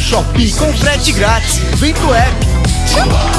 Shopee com frete grátis. Vem pro app.